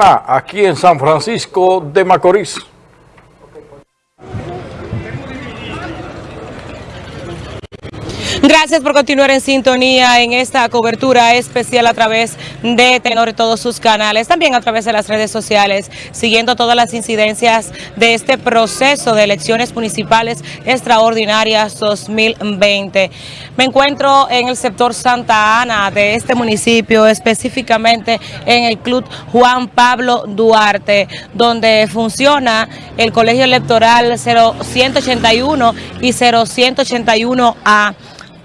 aquí en San Francisco de Macorís. Gracias por continuar en sintonía en esta cobertura especial a través de Tenor y todos sus canales, también a través de las redes sociales, siguiendo todas las incidencias de este proceso de elecciones municipales extraordinarias 2020. Me encuentro en el sector Santa Ana de este municipio, específicamente en el Club Juan Pablo Duarte, donde funciona el Colegio Electoral 0181 y 0181A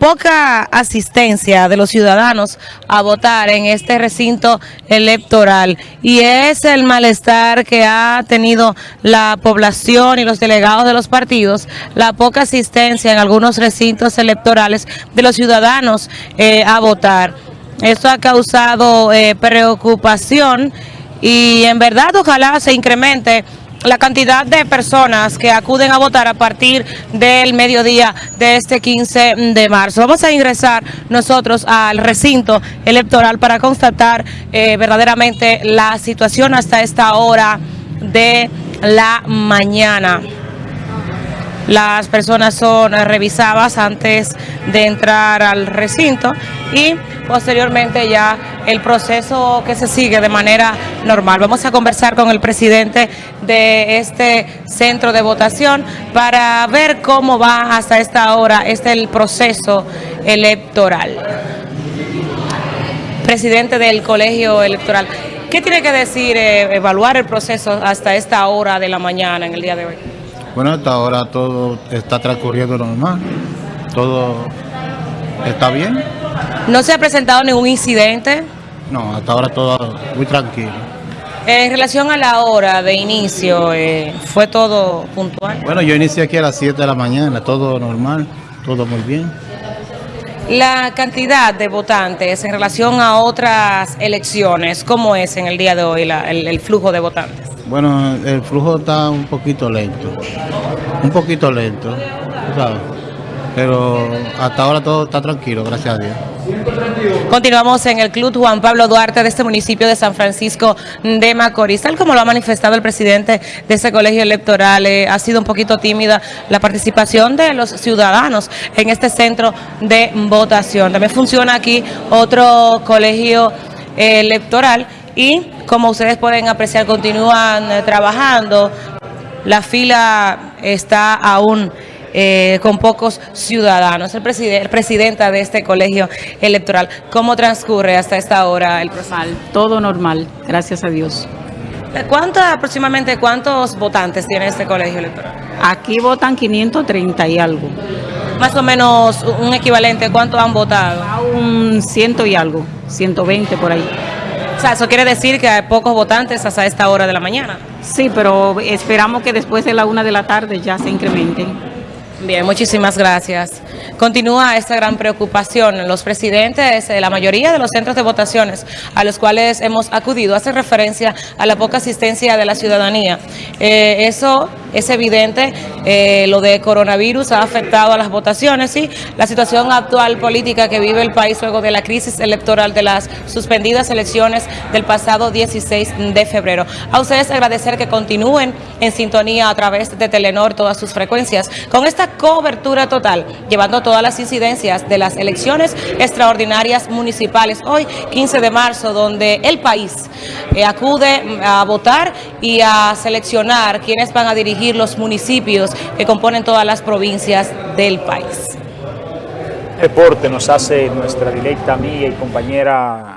poca asistencia de los ciudadanos a votar en este recinto electoral y es el malestar que ha tenido la población y los delegados de los partidos, la poca asistencia en algunos recintos electorales de los ciudadanos eh, a votar. Esto ha causado eh, preocupación y en verdad ojalá se incremente la cantidad de personas que acuden a votar a partir del mediodía de este 15 de marzo. Vamos a ingresar nosotros al recinto electoral para constatar eh, verdaderamente la situación hasta esta hora de la mañana. Las personas son revisadas antes de entrar al recinto y posteriormente ya el proceso que se sigue de manera normal. Vamos a conversar con el presidente de este centro de votación para ver cómo va hasta esta hora este el proceso electoral. Presidente del colegio electoral, ¿qué tiene que decir, eh, evaluar el proceso hasta esta hora de la mañana en el día de hoy? Bueno, hasta ahora todo está transcurriendo normal, todo está bien. ¿No se ha presentado ningún incidente? No, hasta ahora todo muy tranquilo. En relación a la hora de inicio, eh, ¿fue todo puntual? Bueno, yo inicié aquí a las 7 de la mañana, todo normal, todo muy bien. La cantidad de votantes en relación a otras elecciones, ¿cómo es en el día de hoy el flujo de votantes? Bueno, el flujo está un poquito lento, un poquito lento, ¿sabes? Pero hasta ahora todo está tranquilo, gracias a Dios. Continuamos en el Club Juan Pablo Duarte de este municipio de San Francisco de Macorís. Tal como lo ha manifestado el presidente de ese colegio electoral, eh, ha sido un poquito tímida la participación de los ciudadanos en este centro de votación. También funciona aquí otro colegio electoral y como ustedes pueden apreciar continúan eh, trabajando. La fila está aún eh, con pocos ciudadanos. El, presidente, presidenta de este colegio electoral, ¿cómo transcurre hasta esta hora el proceso? todo normal, gracias a Dios. ¿Cuánto aproximadamente cuántos votantes tiene este colegio electoral? Aquí votan 530 y algo. Más o menos un equivalente, ¿cuántos han votado? un ciento y algo, 120 por ahí. O sea, eso quiere decir que hay pocos votantes hasta esta hora de la mañana. Sí, pero esperamos que después de la una de la tarde ya se incrementen. Bien, muchísimas gracias. Continúa esta gran preocupación. Los presidentes de la mayoría de los centros de votaciones a los cuales hemos acudido hacen referencia a la poca asistencia de la ciudadanía. Eh, eso es evidente, eh, lo de coronavirus ha afectado a las votaciones y la situación actual política que vive el país luego de la crisis electoral de las suspendidas elecciones del pasado 16 de febrero. A ustedes agradecer que continúen en sintonía a través de Telenor todas sus frecuencias con esta cobertura total, llevando todas las incidencias de las elecciones extraordinarias municipales hoy 15 de marzo, donde el país eh, acude a votar y a seleccionar quienes van a dirigir los municipios que componen todas las provincias del país. Reporte nos hace nuestra directa amiga y compañera